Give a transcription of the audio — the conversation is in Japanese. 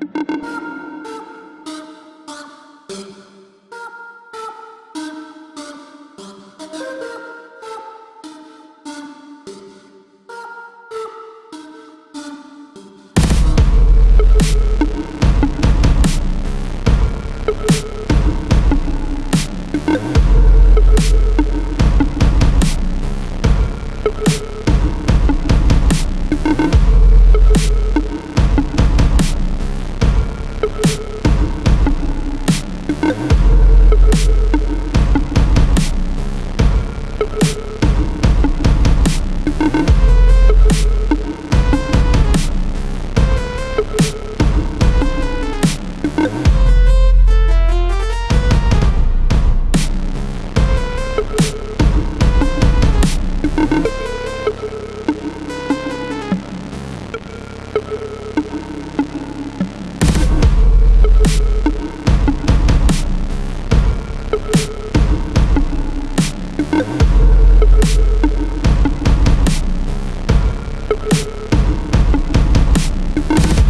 you you